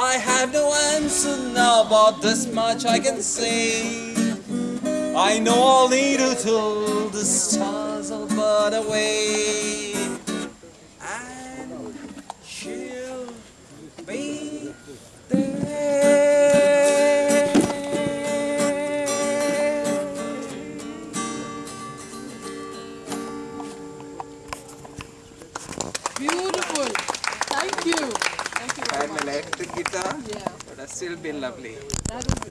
I have no answer now, but this much I can say. I know I'll need her till the stars away. And she'll be there. Beautiful. Electric guitar, Yeah, but I've still been lovely.